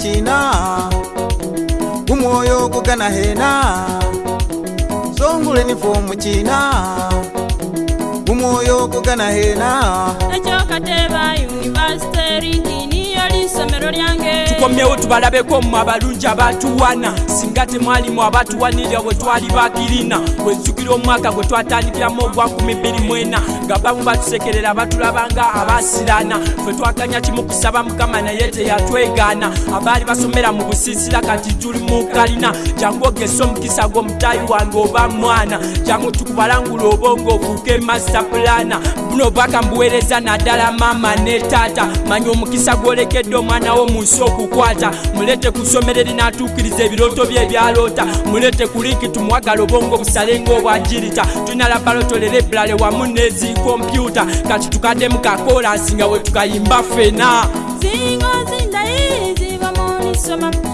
china umoyo kugana hena songule ni fomu china umoyo kugana hena ecokateva universiteri ndini tukomyewo tubalabeko mmwe abalungi abatuwana singa temwalimu abatuwanirira bwe twali bakirina wezzukira omwaka gwe twatandikiramu ogwa 24 nga bamu batusekerera batulabanga abasirana fe twakanya kimu kusaba mukama naye teyatwegaana abaali basomera mu busiisira kati tuli mu kalina jangogesa omukisa gw'omutayi wange oba mwana jangu tukubalangula obongo okuuka emasta pulana buno bakambuweereza naddala maama ne taata manya omukisa gwolekedde omwanawo mu nsi okukwata mulete ku ssomereri n'atuukiriza ebirooto bye ebyaloota mulete ku linki tumuwagala obongo obusalenga obwagirita tunalabalotolera ebulale wamu n'ezikompyuta kati tukadde mu kakolansi nga we tukayimba fena zingozindayi ziva mu nsoma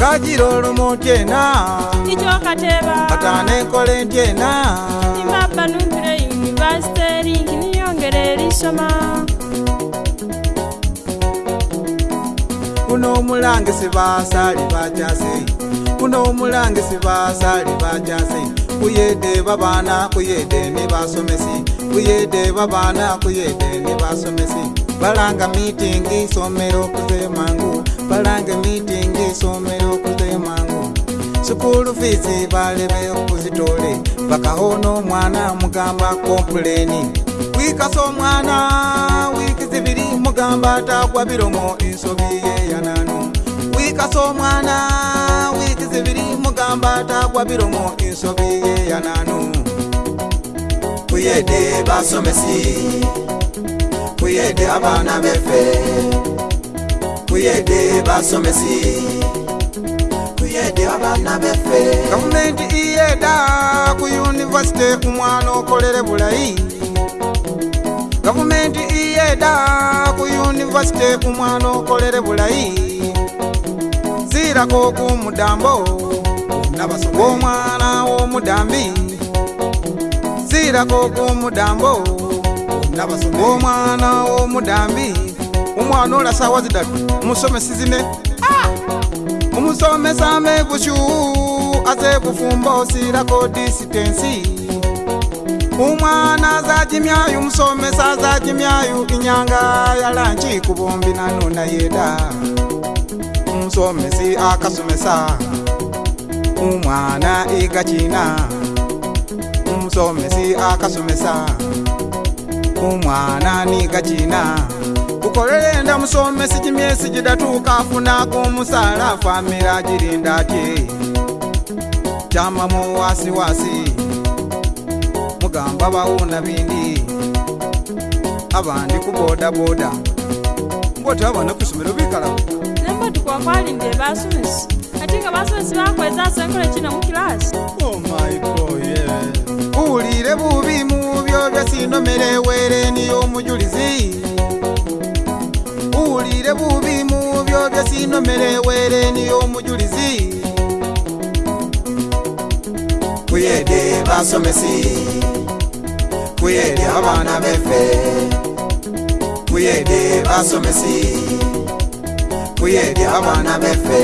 kagira olumu tyena tikyokateba katana enkola entyena nimabba nuire univasite eringi niyongera erisoma kuno omulange sibasali bajaze kuno omulange sibasali bajaze kuyede babaana kuyede nibasomesi kuyede babaana kuyede nibasomesi balanga mitingi somero kuze mangu balange mitingi sukulufiizi baleme okuzitole bakahona omwana mugamba kompuleni wiikasa omwana wiiki zibiri mugamba atagwa biromo ensobi yeyanano wiikasa omwana wiiki zibiri mugamba atagwa biromo ensobi yeyanano kuyede basomesi kuyede abaana befe kuyede basomesi yede abaana beffe gavumenti iyeda ku univesite ku mwana okolere bulayi gavumenti iyeda ku univesite ku mwana okolere bulayi ziirako kumudambo nabasobomwana womudambi ziirako kumudambo nabasobomwana womudambi omwana olasawa zidatu musomesi zine kusomesa mebusu aze kufumba osira ko disitensi umwana zajimyayu musomesa zajimyayu inyanga yalanci kubombi nanuna yeda umusomesi akasomesa umwana igacina umusomesi akasomesa umwana nigacina okolere enda musomesi kimyesi gidatuuka afunaku omusaala famira girinda atye kyamamu wasiwasi mugamba bawuna bindi abandi kubodaboda ngoti abana kusomero bikalao nembatukwakwalinde basomesi ati nga basomesi bakwezaso enkola kina mukilasi owulire oh bubi mubyo byasindomere were niyo omujulizi ye bubi mu byo bya sinomere were niyo omujulizi kuyede basomesi kuyede abaana befe kuyede basomesi kuyede abaana befe